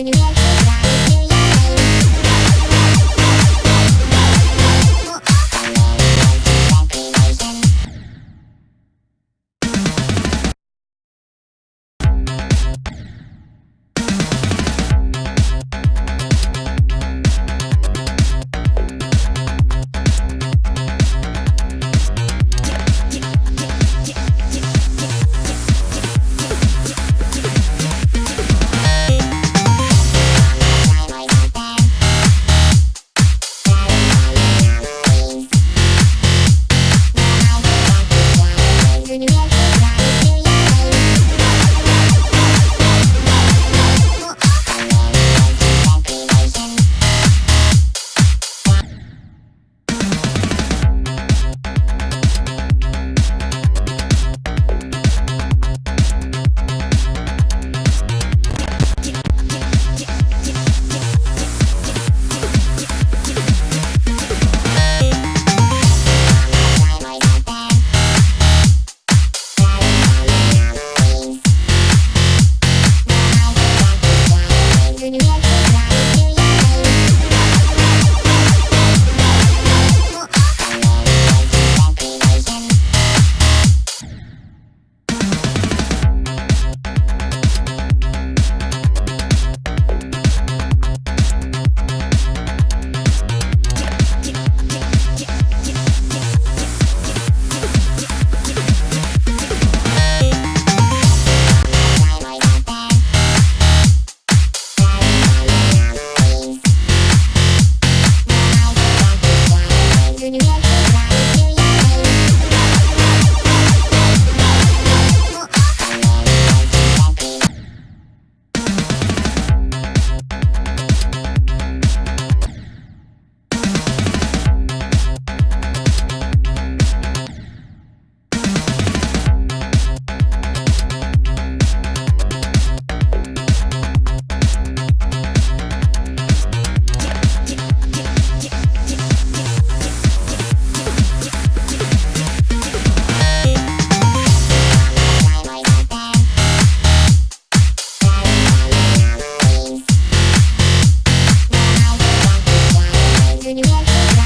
занимаюсь Junior. занимайся